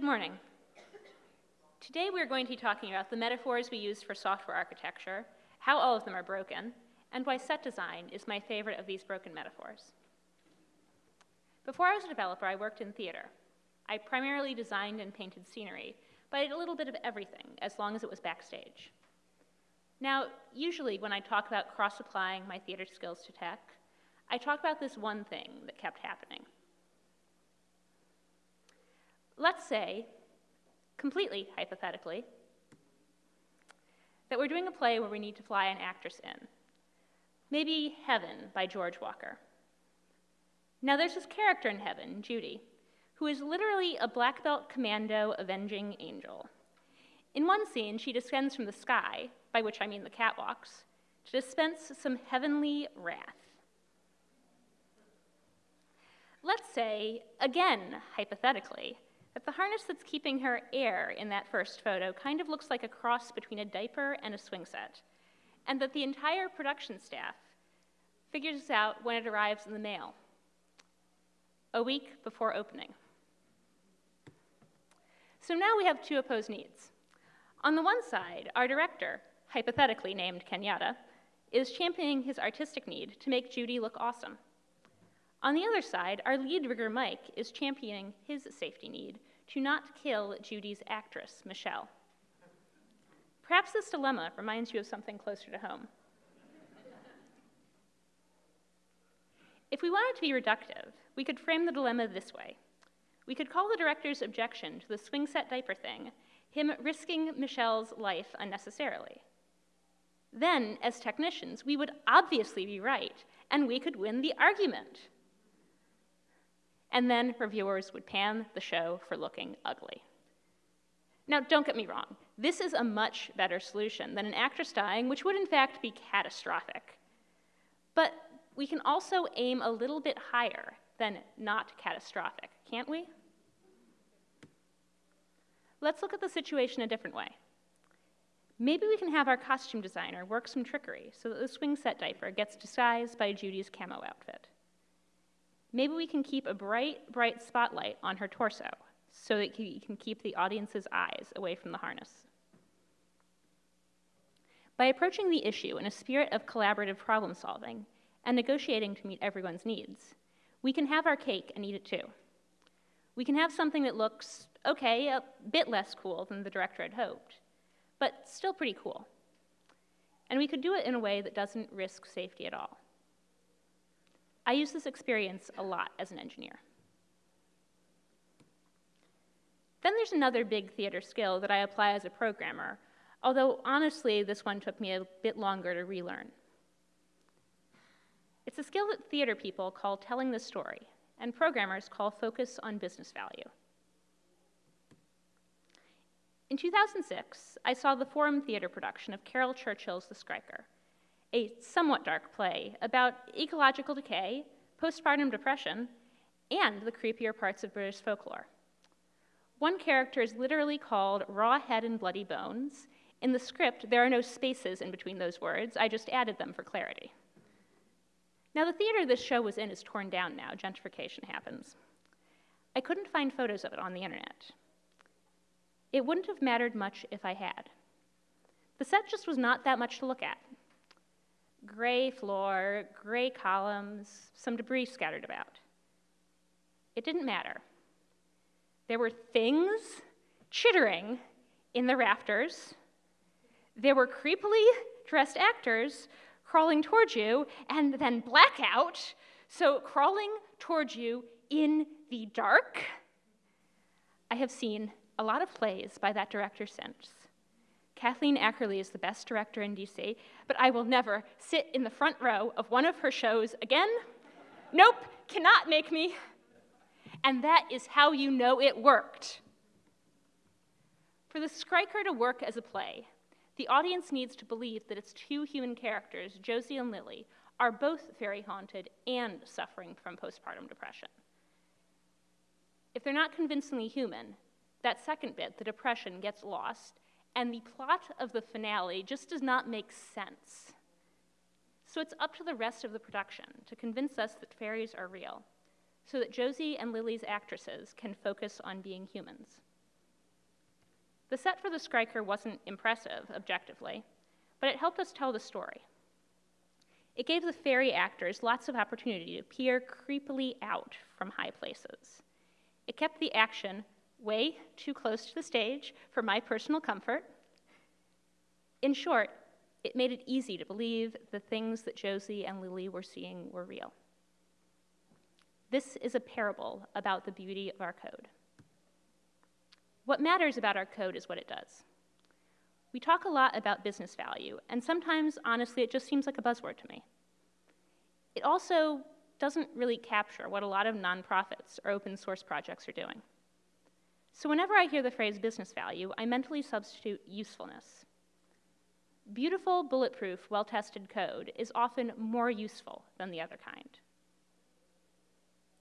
Good morning. Today we're going to be talking about the metaphors we use for software architecture, how all of them are broken, and why set design is my favorite of these broken metaphors. Before I was a developer, I worked in theater. I primarily designed and painted scenery, but I did a little bit of everything as long as it was backstage. Now, usually when I talk about cross-applying my theater skills to tech, I talk about this one thing that kept happening. Let's say, completely hypothetically, that we're doing a play where we need to fly an actress in. Maybe Heaven by George Walker. Now, there's this character in Heaven, Judy, who is literally a black belt commando avenging angel. In one scene, she descends from the sky, by which I mean the catwalks, to dispense some heavenly wrath. Let's say, again, hypothetically, that the harness that's keeping her air in that first photo kind of looks like a cross between a diaper and a swing set, and that the entire production staff figures this out when it arrives in the mail, a week before opening. So now we have two opposed needs. On the one side, our director, hypothetically named Kenyatta, is championing his artistic need to make Judy look awesome. On the other side, our lead rigger, Mike, is championing his safety need to not kill Judy's actress, Michelle. Perhaps this dilemma reminds you of something closer to home. if we wanted to be reductive, we could frame the dilemma this way. We could call the director's objection to the swing set diaper thing him risking Michelle's life unnecessarily. Then, as technicians, we would obviously be right, and we could win the argument. And then reviewers would pan the show for looking ugly. Now, don't get me wrong, this is a much better solution than an actress dying, which would in fact be catastrophic. But we can also aim a little bit higher than not catastrophic, can't we? Let's look at the situation a different way. Maybe we can have our costume designer work some trickery so that the swing set diaper gets disguised by Judy's camo outfit. Maybe we can keep a bright, bright spotlight on her torso so that he can keep the audience's eyes away from the harness. By approaching the issue in a spirit of collaborative problem solving and negotiating to meet everyone's needs, we can have our cake and eat it too. We can have something that looks, okay, a bit less cool than the director had hoped, but still pretty cool. And we could do it in a way that doesn't risk safety at all. I use this experience a lot as an engineer. Then there's another big theater skill that I apply as a programmer, although honestly, this one took me a bit longer to relearn. It's a skill that theater people call telling the story, and programmers call focus on business value. In 2006, I saw the Forum Theater production of Caryl Churchill's The Skriker, a somewhat dark play about ecological decay, postpartum depression, and the creepier parts of British folklore. One character is literally called Raw Head and Bloody Bones. In the script, there are no spaces in between those words. I just added them for clarity. Now, the theater this show was in is torn down now. Gentrification happens. I couldn't find photos of it on the internet. It wouldn't have mattered much if I had. The set just was not that much to look at. Gray floor, gray columns, some debris scattered about. It didn't matter. There were things chittering in the rafters. There were creepily dressed actors crawling towards you, and then blackout, so crawling towards you in the dark. I have seen a lot of plays by that director since. Kathleen Akerley is the best director in DC, but I will never sit in the front row of one of her shows again. nope, cannot make me. And that is how you know it worked. For the Skriker to work as a play, the audience needs to believe that its two human characters, Josie and Lily, are both very haunted and suffering from postpartum depression. If they're not convincingly human, that second bit, the depression, gets lost, and the plot of the finale just does not make sense. So it's up to the rest of the production to convince us that fairies are real, so that Josie and Lily's actresses can focus on being humans. The set for the Skriker wasn't impressive, objectively, but it helped us tell the story. It gave the fairy actors lots of opportunity to peer creepily out from high places. It kept the action way too close to the stage for my personal comfort. In short, it made it easy to believe the things that Josie and Lily were seeing were real. This is a parable about the beauty of our code. What matters about our code is what it does. We talk a lot about business value, and sometimes, honestly, it just seems like a buzzword to me. It also doesn't really capture what a lot of nonprofits or open source projects are doing. So whenever I hear the phrase business value, I mentally substitute usefulness. Beautiful, bulletproof, well tested code is often more useful than the other kind.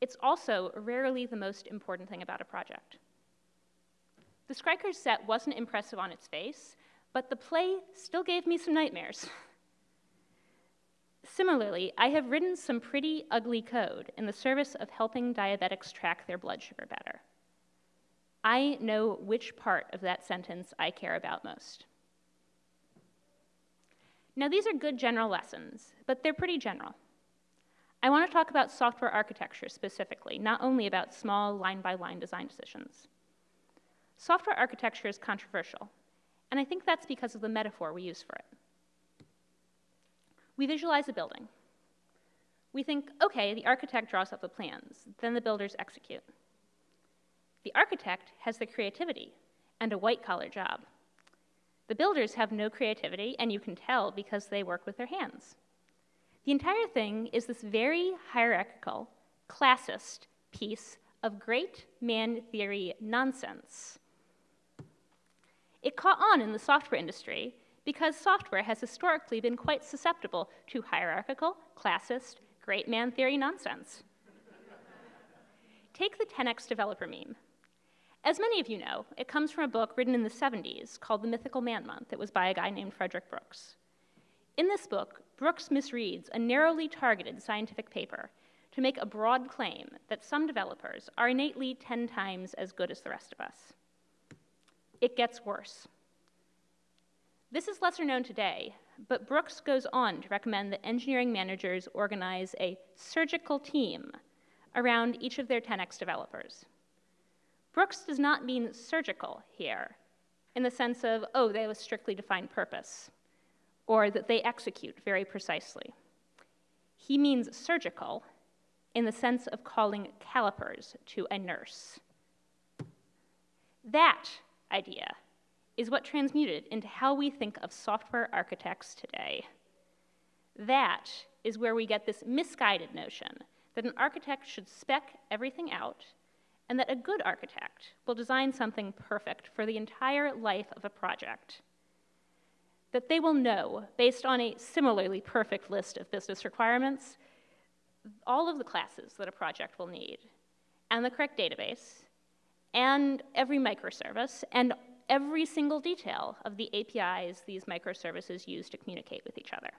It's also rarely the most important thing about a project. The Skriker's set wasn't impressive on its face, but the play still gave me some nightmares. Similarly, I have written some pretty ugly code in the service of helping diabetics track their blood sugar better. I know which part of that sentence I care about most. Now, these are good general lessons, but they're pretty general. I want to talk about software architecture specifically, not only about small line by line design decisions. Software architecture is controversial, and I think that's because of the metaphor we use for it. We visualize a building. We think, okay, the architect draws up the plans, then the builders execute. The architect has the creativity and a white collar job. The builders have no creativity, and you can tell because they work with their hands. The entire thing is this very hierarchical, classist piece of great man theory nonsense. It caught on in the software industry because software has historically been quite susceptible to hierarchical, classist, great man theory nonsense. Take the 10x developer meme. As many of you know, it comes from a book written in the 70s called The Mythical Man Month. It was by a guy named Frederick Brooks. In this book, Brooks misreads a narrowly targeted scientific paper to make a broad claim that some developers are innately 10 times as good as the rest of us. It gets worse. This is lesser known today, but Brooks goes on to recommend that engineering managers organize a surgical team around each of their 10x developers. Brooks does not mean surgical here, in the sense of, oh, they have a strictly defined purpose, or that they execute very precisely. He means surgical in the sense of calling calipers to a nurse. That idea is what transmuted into how we think of software architects today. That is where we get this misguided notion that an architect should spec everything out and that a good architect will design something perfect for the entire life of a project. That they will know, based on a similarly perfect list of business requirements, all of the classes that a project will need, and the correct database, and every microservice, and every single detail of the APIs these microservices use to communicate with each other.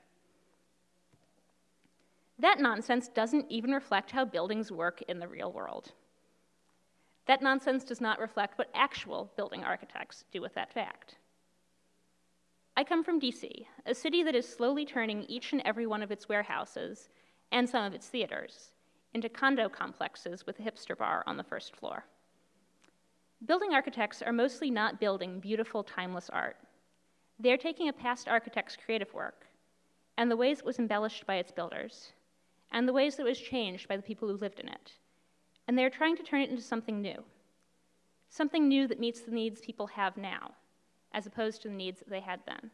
That nonsense doesn't even reflect how buildings work in the real world. That nonsense does not reflect what actual building architects do with that fact. I come from DC, a city that is slowly turning each and every one of its warehouses and some of its theaters into condo complexes with a hipster bar on the first floor. Building architects are mostly not building beautiful, timeless art. They're taking a past architect's creative work and the ways it was embellished by its builders, and the ways that it was changed by the people who lived in it, and they're trying to turn it into something new. Something new that meets the needs people have now, as opposed to the needs that they had then.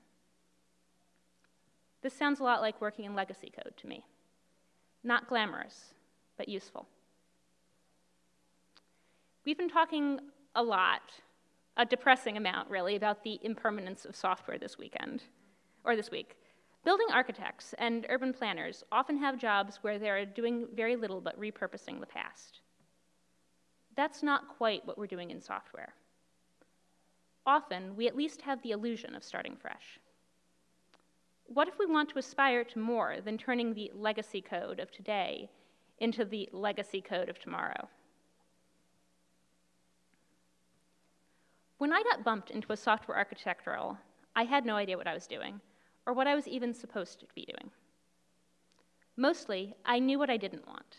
This sounds a lot like working in legacy code to me. Not glamorous, but useful. We've been talking a lot, a depressing amount really, about the impermanence of software this weekend, or this week. Building architects and urban planners often have jobs where they're doing very little but repurposing the past. That's not quite what we're doing in software. Often, we at least have the illusion of starting fresh. What if we want to aspire to more than turning the legacy code of today into the legacy code of tomorrow? When I got bumped into a software architectural, I had no idea what I was doing, or what I was even supposed to be doing. Mostly, I knew what I didn't want.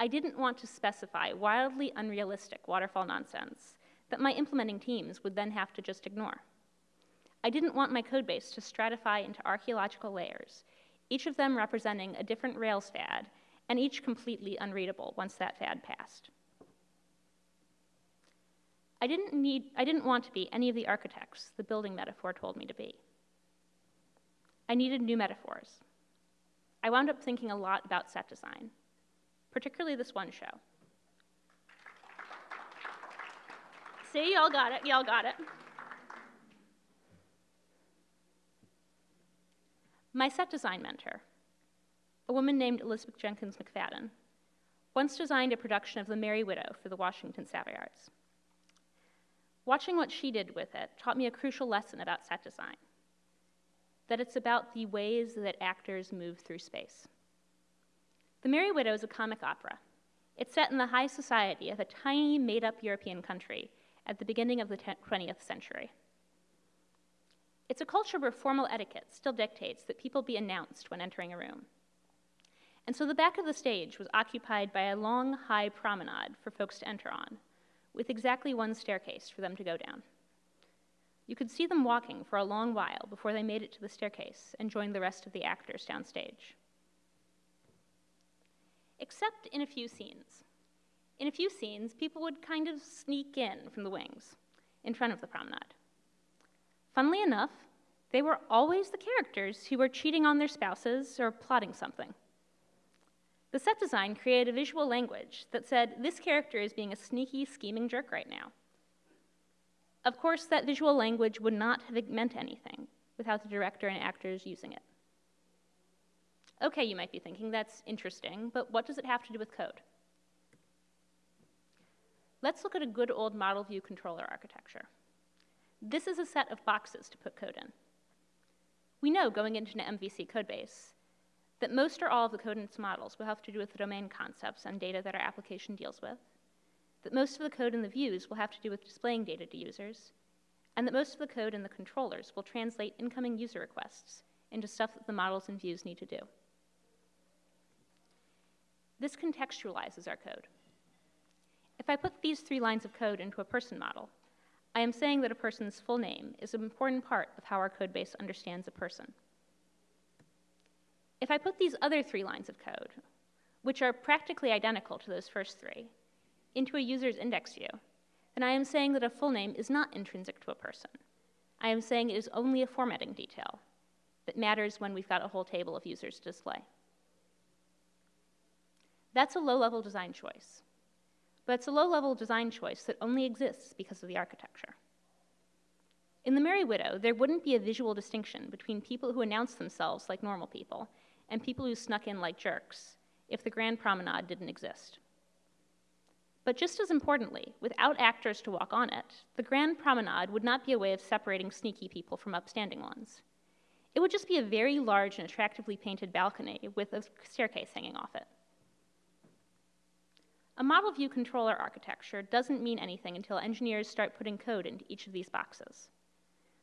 I didn't want to specify wildly unrealistic waterfall nonsense that my implementing teams would then have to just ignore. I didn't want my codebase to stratify into archaeological layers, each of them representing a different Rails fad, and each completely unreadable once that fad passed. I didn't, need, I didn't want to be any of the architects the building metaphor told me to be. I needed new metaphors. I wound up thinking a lot about set design, particularly this one show. See, y'all got it, y'all got it. My set design mentor, a woman named Elizabeth Jenkins McFadden, once designed a production of The Merry Widow for the Washington Savoyards. Watching what she did with it taught me a crucial lesson about set design that it's about the ways that actors move through space. The Merry Widow is a comic opera. It's set in the high society of a tiny, made up European country at the beginning of the 20th century. It's a culture where formal etiquette still dictates that people be announced when entering a room. And so the back of the stage was occupied by a long, high promenade for folks to enter on, with exactly one staircase for them to go down. You could see them walking for a long while before they made it to the staircase and joined the rest of the actors downstage. Except in a few scenes. In a few scenes, people would kind of sneak in from the wings, in front of the promenade. Funnily enough, they were always the characters who were cheating on their spouses or plotting something. The set design created a visual language that said, this character is being a sneaky, scheming jerk right now. Of course, that visual language would not have meant anything without the director and actors using it. Okay, you might be thinking, that's interesting, but what does it have to do with code? Let's look at a good old model view controller architecture. This is a set of boxes to put code in. We know going into an MVC codebase that most or all of the code in its models will have to do with the domain concepts and data that our application deals with, that most of the code in the views will have to do with displaying data to users, and that most of the code in the controllers will translate incoming user requests into stuff that the models and views need to do. This contextualizes our code. If I put these three lines of code into a person model, I am saying that a person's full name is an important part of how our code base understands a person. If I put these other three lines of code, which are practically identical to those first three, into a user's index view, then I am saying that a full name is not intrinsic to a person. I am saying it is only a formatting detail that matters when we've got a whole table of users to display. That's a low-level design choice. But it's a low-level design choice that only exists because of the architecture. In The Merry Widow, there wouldn't be a visual distinction between people who announce themselves like normal people and people who snuck in like jerks if the Grand Promenade didn't exist. But just as importantly, without actors to walk on it, the Grand Promenade would not be a way of separating sneaky people from upstanding ones. It would just be a very large and attractively painted balcony with a staircase hanging off it. A model view controller architecture doesn't mean anything until engineers start putting code into each of these boxes.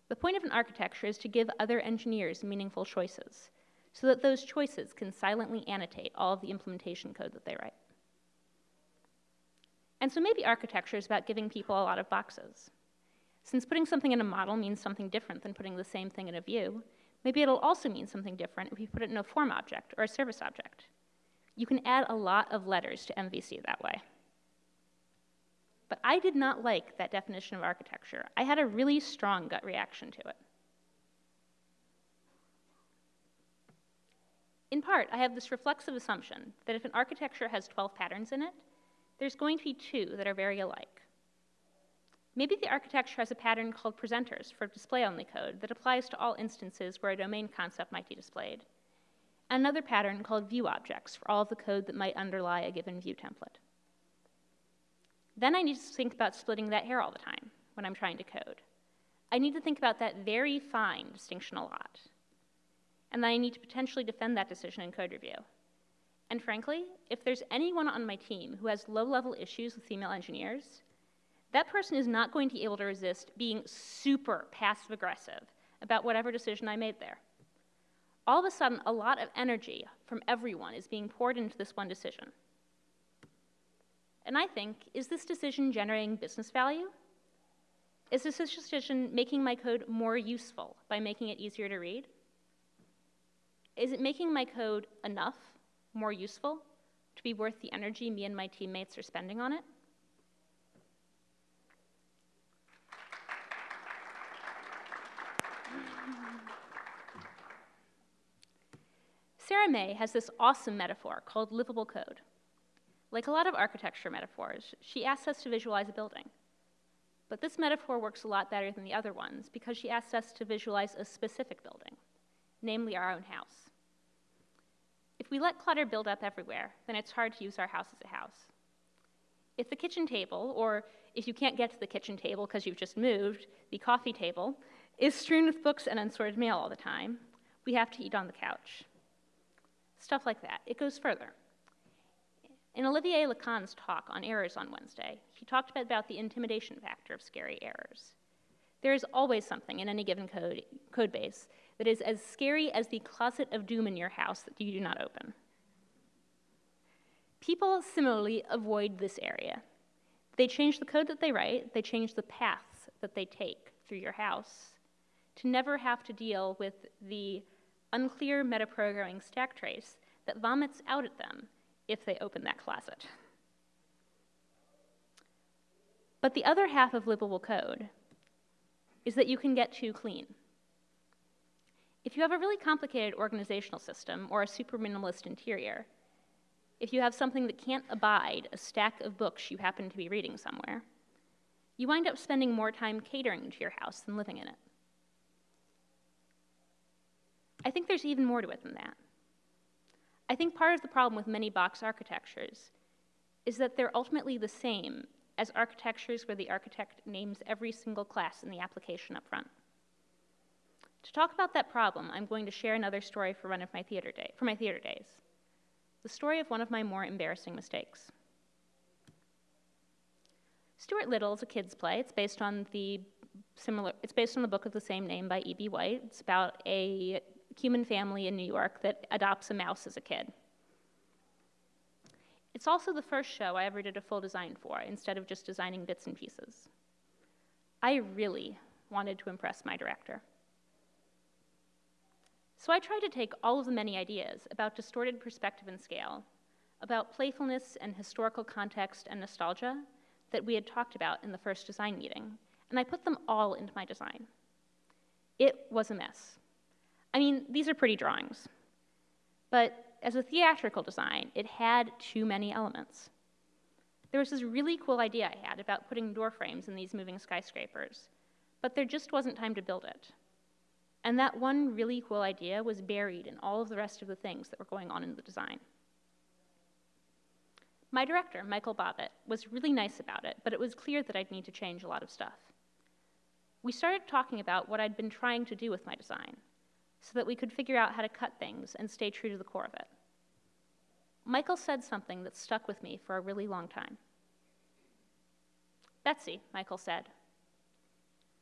The point of an architecture is to give other engineers meaningful choices, so that those choices can silently annotate all of the implementation code that they write. And so maybe architecture is about giving people a lot of boxes. Since putting something in a model means something different than putting the same thing in a view, maybe it'll also mean something different if you put it in a form object or a service object. You can add a lot of letters to MVC that way. But I did not like that definition of architecture. I had a really strong gut reaction to it. In part, I have this reflexive assumption that if an architecture has 12 patterns in it, there's going to be two that are very alike. Maybe the architecture has a pattern called presenters for display-only code that applies to all instances where a domain concept might be displayed, another pattern called view objects for all of the code that might underlie a given view template. Then I need to think about splitting that hair all the time when I'm trying to code. I need to think about that very fine distinction a lot. And then I need to potentially defend that decision in code review. And frankly, if there's anyone on my team who has low-level issues with female engineers, that person is not going to be able to resist being super passive aggressive about whatever decision I made there. All of a sudden, a lot of energy from everyone is being poured into this one decision. And I think, is this decision generating business value? Is this decision making my code more useful by making it easier to read? Is it making my code enough more useful to be worth the energy me and my teammates are spending on it? Sarah Mei has this awesome metaphor called livable code. Like a lot of architecture metaphors, she asks us to visualize a building. But this metaphor works a lot better than the other ones because she asks us to visualize a specific building, namely our own house. If we let clutter build up everywhere, then it's hard to use our house as a house. If the kitchen table, or if you can't get to the kitchen table because you've just moved, the coffee table, is strewn with books and unsorted mail all the time, we have to eat on the couch stuff like that. It goes further. In Olivier Lacan's talk on errors on Wednesday, he talked about the intimidation factor of scary errors. There is always something in any given code, code base that is as scary as the closet of doom in your house that you do not open. People similarly avoid this area. They change the code that they write, they change the paths that they take through your house to never have to deal with the unclear metaprogramming stack trace that vomits out at them if they open that closet. But the other half of livable code is that you can get too clean. If you have a really complicated organizational system or a super minimalist interior, if you have something that can't abide a stack of books you happen to be reading somewhere, you wind up spending more time catering to your house than living in it. I think there's even more to it than that. I think part of the problem with many box architectures is that they're ultimately the same as architectures where the architect names every single class in the application up front. To talk about that problem, I'm going to share another story for one of my theater day, for my theater days. The story of one of my more embarrassing mistakes. Stuart Little is a kid's play. It's based on the similar it's based on the book of the same name by E.B. White. It's about a human family in New York that adopts a mouse as a kid. It's also the first show I ever did a full design for, instead of just designing bits and pieces. I really wanted to impress my director. So I tried to take all of the many ideas about distorted perspective and scale, about playfulness and historical context and nostalgia that we had talked about in the first design meeting, and I put them all into my design. It was a mess. I mean, these are pretty drawings. But as a theatrical design, it had too many elements. There was this really cool idea I had about putting door frames in these moving skyscrapers, but there just wasn't time to build it. And that one really cool idea was buried in all of the rest of the things that were going on in the design. My director, Michael Bobbitt, was really nice about it, but it was clear that I'd need to change a lot of stuff. We started talking about what I'd been trying to do with my design, so that we could figure out how to cut things and stay true to the core of it. Michael said something that stuck with me for a really long time. Betsy, Michael said,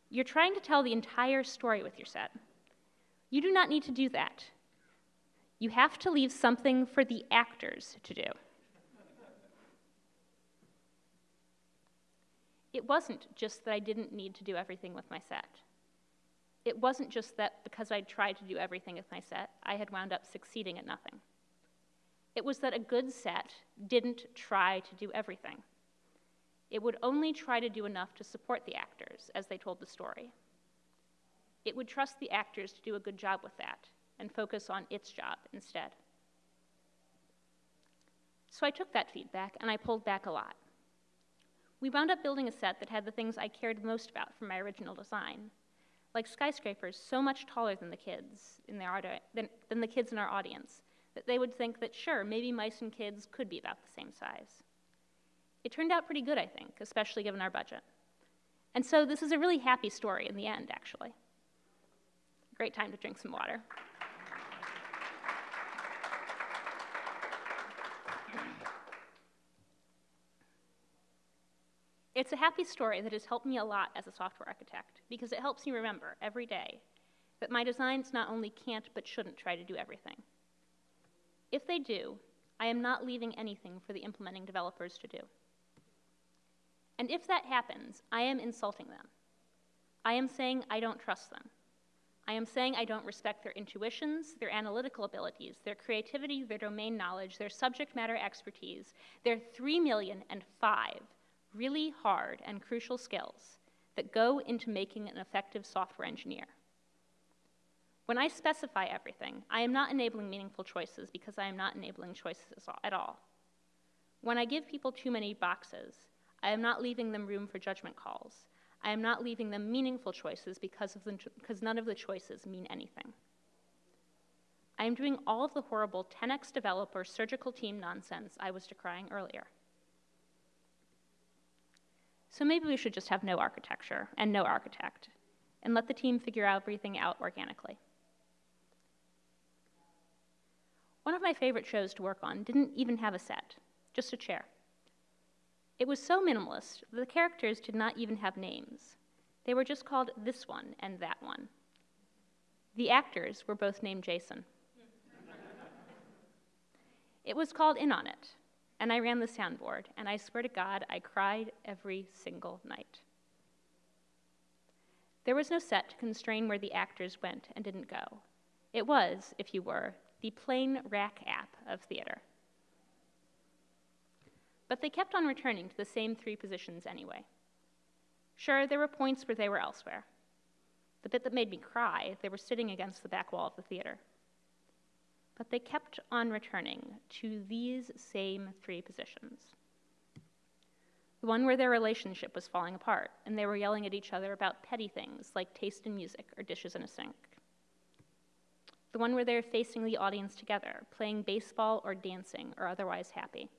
you're trying to tell the entire story with your set. You do not need to do that. You have to leave something for the actors to do. It wasn't just that I didn't need to do everything with my set it wasn't just that because I'd tried to do everything with my set, I had wound up succeeding at nothing. It was that a good set didn't try to do everything. It would only try to do enough to support the actors as they told the story. It would trust the actors to do a good job with that and focus on its job instead. So I took that feedback and I pulled back a lot. We wound up building a set that had the things I cared most about from my original design like skyscrapers so much taller than the kids in than, than the kids in our audience that they would think that sure, maybe mice and kids could be about the same size. It turned out pretty good, I think, especially given our budget. And so this is a really happy story in the end, actually. Great time to drink some water. It's a happy story that has helped me a lot as a software architect because it helps me remember every day that my designs not only can't but shouldn't try to do everything. If they do, I am not leaving anything for the implementing developers to do. And if that happens, I am insulting them. I am saying I don't trust them. I am saying I don't respect their intuitions, their analytical abilities, their creativity, their domain knowledge, their subject matter expertise, their three million and five really hard and crucial skills that go into making an effective software engineer. When I specify everything, I am not enabling meaningful choices because I am not enabling choices at all. When I give people too many boxes, I am not leaving them room for judgment calls. I am not leaving them meaningful choices because, of the, none of the choices mean anything. I am doing all of the horrible 10x developer surgical team nonsense I was decrying earlier. So maybe we should just have no architecture and no architect and let the team figure out everything out organically. One of my favorite shows to work on didn't even have a set, just a chair. It was so minimalist that the characters did not even have names. They were just called this one and that one. The actors were both named Jason. it was called In on It, and I ran the soundboard, and I swear to God, I cried every single night. There was no set to constrain where the actors went and didn't go. It was, if you were, the plain Rack app of theater. But they kept on returning to the same three positions anyway. Sure, there were points where they were elsewhere. The bit that made me cry, they were sitting against the back wall of the theater. But they kept on returning to these same three positions. The one where their relationship was falling apart, and they were yelling at each other about petty things like taste in music or dishes in a sink. The one where they were facing the audience together, playing baseball or dancing or otherwise happy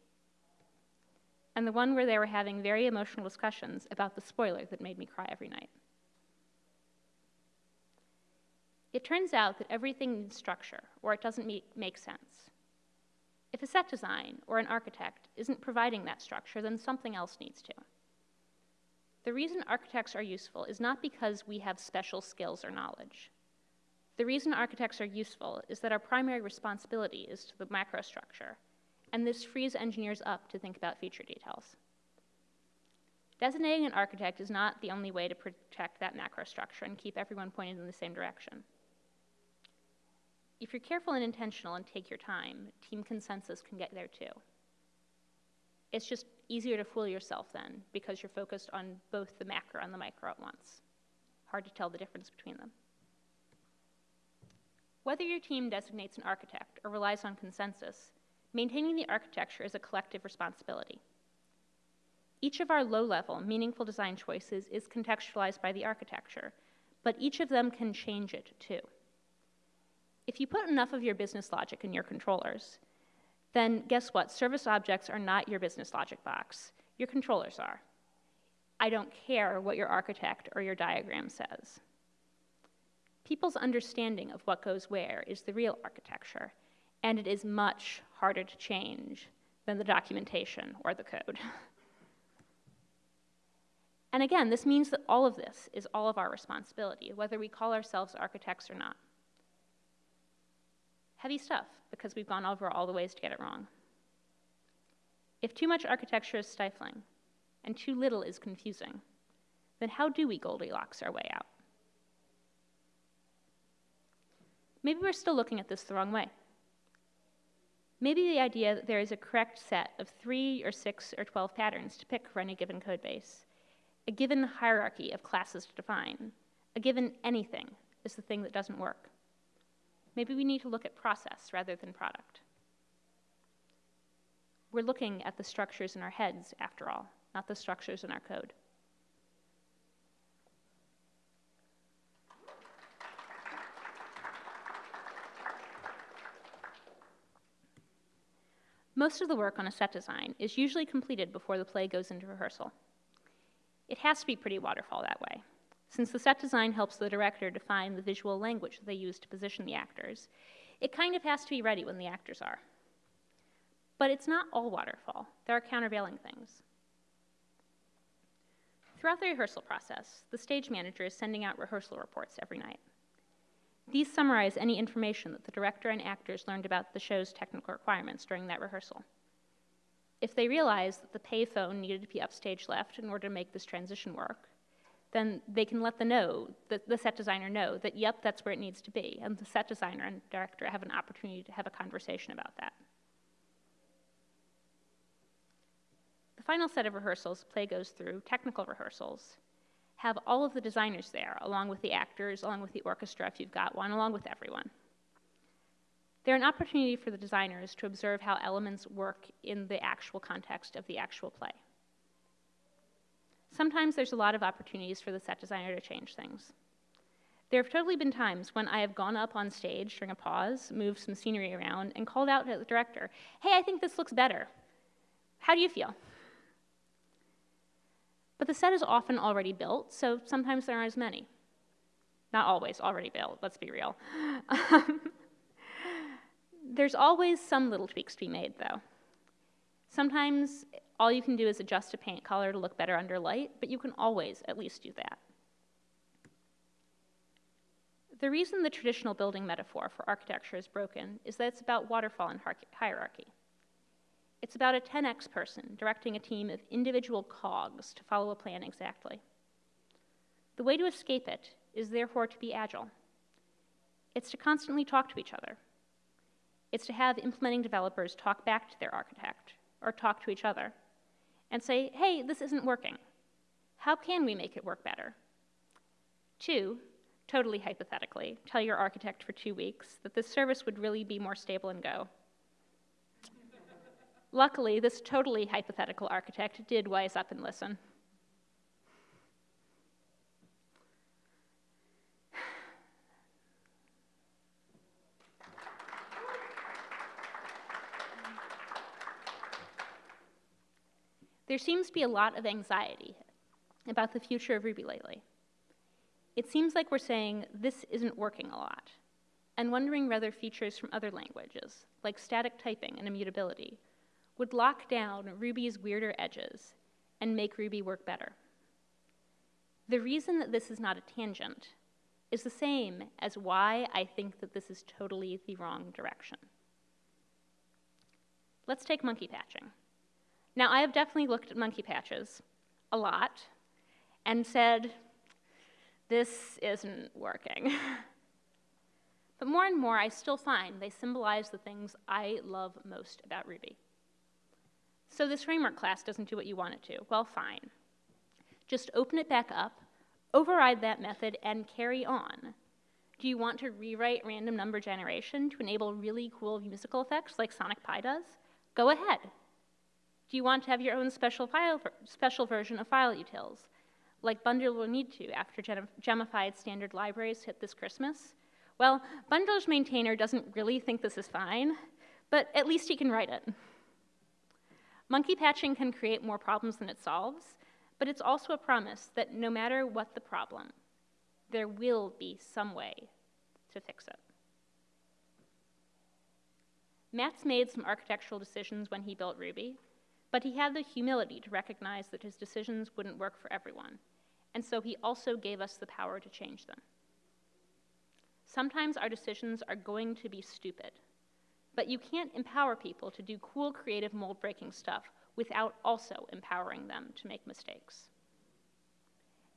and the one where they were having very emotional discussions about the spoiler that made me cry every night. It turns out that everything needs structure, or it doesn't make sense. If a set design or an architect isn't providing that structure, then something else needs to. The reason architects are useful is not because we have special skills or knowledge. The reason architects are useful is that our primary responsibility is to the macrostructure, and this frees engineers up to think about feature details. Designating an architect is not the only way to protect that macro structure and keep everyone pointed in the same direction. If you're careful and intentional and take your time, team consensus can get there too. It's just easier to fool yourself then because you're focused on both the macro and the micro at once. Hard to tell the difference between them. Whether your team designates an architect or relies on consensus, maintaining the architecture is a collective responsibility. Each of our low-level, meaningful design choices is contextualized by the architecture, but each of them can change it too. If you put enough of your business logic in your controllers, then guess what? Service objects are not your business logic box. Your controllers are. I don't care what your architect or your diagram says. People's understanding of what goes where is the real architecture, and it is much harder to change than the documentation or the code. and again, this means that all of this is all of our responsibility, whether we call ourselves architects or not. Heavy stuff, because we've gone over all the ways to get it wrong. If too much architecture is stifling and too little is confusing, then how do we Goldilocks our way out? Maybe we're still looking at this the wrong way. Maybe the idea that there is a correct set of three or six or 12 patterns to pick for any given code base, a given hierarchy of classes to define, a given anything is the thing that doesn't work. Maybe we need to look at process rather than product. We're looking at the structures in our heads, after all, not the structures in our code. Most of the work on a set design is usually completed before the play goes into rehearsal. It has to be pretty waterfall that way. Since the set design helps the director define the visual language they use to position the actors, it kind of has to be ready when the actors are. But it's not all waterfall. There are countervailing things. Throughout the rehearsal process, the stage manager is sending out rehearsal reports every night. These summarize any information that the director and actors learned about the show's technical requirements during that rehearsal. If they realize that the payphone needed to be upstage left in order to make this transition work, then they can let the know, the, the set designer know that, yep, that's where it needs to be. And the set designer and director have an opportunity to have a conversation about that. The final set of rehearsals play goes through, technical rehearsals, have all of the designers there, along with the actors, along with the orchestra if you've got one, along with everyone. They're an opportunity for the designers to observe how elements work in the actual context of the actual play. Sometimes there's a lot of opportunities for the set designer to change things. There have totally been times when I have gone up on stage during a pause, moved some scenery around, and called out to the director, hey, I think this looks better. How do you feel? But the set is often already built, so sometimes there aren't as many. Not always already built, let's be real. There's always some little tweaks to be made, though. Sometimes all you can do is adjust a paint color to look better under light, but you can always at least do that. The reason the traditional building metaphor for architecture is broken is that it's about waterfall and hierarchy. It's about a 10x person directing a team of individual cogs to follow a plan exactly. The way to escape it is therefore to be agile. It's to constantly talk to each other. It's to have implementing developers talk back to their architect or talk to each other and say, hey, this isn't working. How can we make it work better? Two, totally hypothetically, tell your architect for two weeks that this service would really be more stable and go. Luckily, this totally hypothetical architect did wise up and listen. There seems to be a lot of anxiety about the future of Ruby lately. It seems like we're saying this isn't working a lot, and wondering whether features from other languages, like static typing and immutability, would lock down Ruby's weirder edges and make Ruby work better. The reason that this is not a tangent is the same as why I think that this is totally the wrong direction. Let's take monkey patching. Now, I have definitely looked at monkey patches a lot and said, this isn't working. but more and more, I still find they symbolize the things I love most about Ruby. So this framework class doesn't do what you want it to. Well, fine. Just open it back up, override that method, and carry on. Do you want to rewrite random number generation to enable really cool musical effects like Sonic Pi does? Go ahead. Do you want to have your own special, file, special version of FileUtils, like Bundler will need to after gemified standard libraries hit this Christmas? Well, Bundler's maintainer doesn't really think this is fine, but at least he can write it. Monkey patching can create more problems than it solves, but it's also a promise that no matter what the problem, there will be some way to fix it. Matz made some architectural decisions when he built Ruby, but he had the humility to recognize that his decisions wouldn't work for everyone, and so he also gave us the power to change them. Sometimes our decisions are going to be stupid, but you can't empower people to do cool, creative, mold breaking stuff without also empowering them to make mistakes.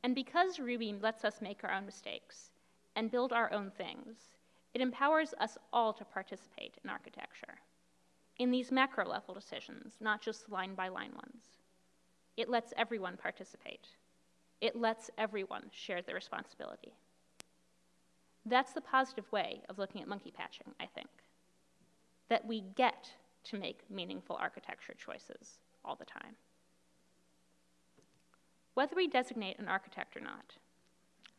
And because Ruby lets us make our own mistakes and build our own things, it empowers us all to participate in architecture in these macro level decisions, not just line by line ones. It lets everyone participate. It lets everyone share the responsibility. That's the positive way of looking at monkey patching, I think. That we get to make meaningful architecture choices all the time. Whether we designate an architect or not,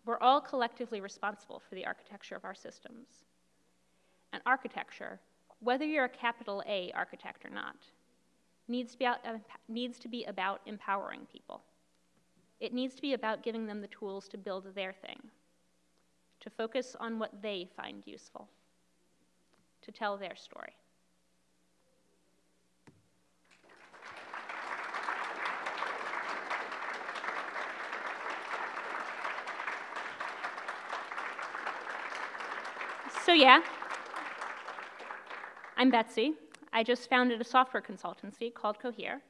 we're all collectively responsible for the architecture of our systems. And architecture whether you're a capital A architect or not, needs to, be out, um, needs to be about empowering people. It needs to be about giving them the tools to build their thing, to focus on what they find useful, to tell their story. So, yeah. I'm Betsy. I just founded a software consultancy called Cohere.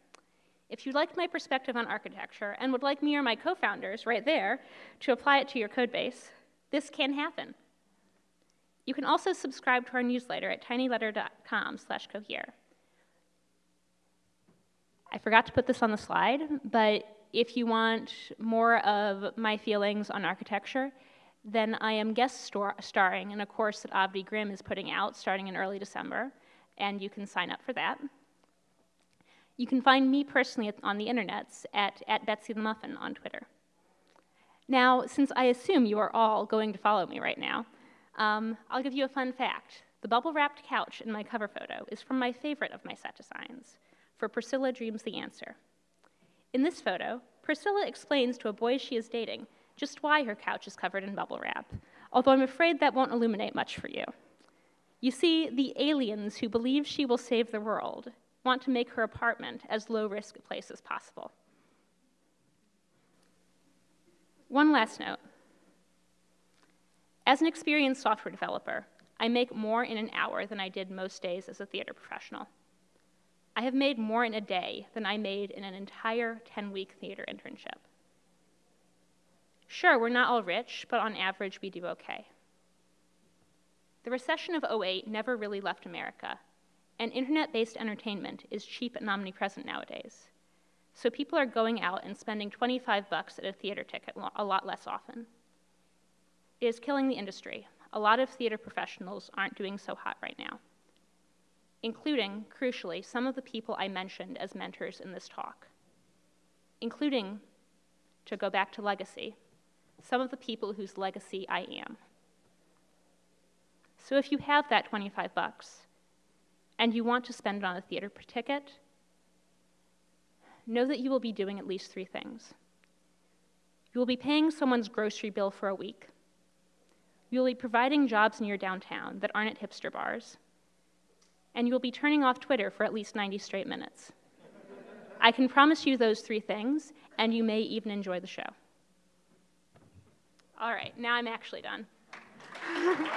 If you liked my perspective on architecture and would like me or my co founders right there to apply it to your code base, this can happen. You can also subscribe to our newsletter at tinyletter.com slash cohere. I forgot to put this on the slide, but if you want more of my feelings on architecture, then I am guest star starring in a course that Avdi Grimm is putting out starting in early December, and you can sign up for that. You can find me personally on the internets at, at Betsy the Muffin on Twitter. Now, since I assume you are all going to follow me right now, um, I'll give you a fun fact. The bubble wrapped couch in my cover photo is from my favorite of my set designs, for Priscilla Dreams the Answer. In this photo, Priscilla explains to a boy she is dating just why her couch is covered in bubble wrap, although I'm afraid that won't illuminate much for you. You see, the aliens who believe she will save the world want to make her apartment as low risk a place as possible. One last note. As an experienced software developer, I make more in an hour than I did most days as a theater professional. I have made more in a day than I made in an entire 10 week theater internship. Sure, we're not all rich, but on average, we do okay. The recession of 08 never really left America, and internet based entertainment is cheap and omnipresent nowadays. So people are going out and spending 25 bucks at a theater ticket a lot less often. It is killing the industry. A lot of theater professionals aren't doing so hot right now, including, crucially, some of the people I mentioned as mentors in this talk, including, to go back to legacy, some of the people whose legacy I am. So if you have that 25 bucks and you want to spend it on a theater ticket, know that you will be doing at least three things. You will be paying someone's grocery bill for a week. You will be providing jobs near downtown that aren't at hipster bars. And you will be turning off Twitter for at least 90 straight minutes. I can promise you those three things, and you may even enjoy the show. All right, now I'm actually done.